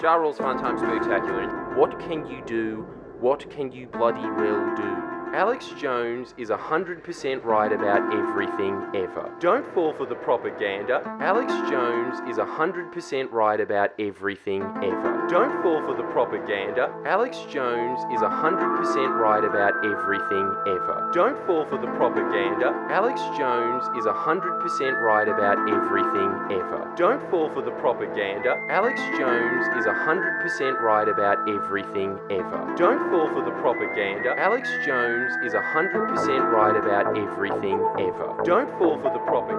Ja Rule's Fun Time Spectacular. What can you do? What can you bloody well do? Alex Jones is 100% right about everything ever. Don't fall for the propaganda. Alex Jones is 100% right about everything ever. Don't fall for the propaganda. Alex Jones is 100% right about everything ever. Don't fall for the propaganda. Alex Jones is 100% right about everything ever. Don't fall for the propaganda. Alex Jones is 100% right about everything ever. Don't fall for the propaganda. Alex Jones is 100% right about everything ever. Don't fall for the propaganda.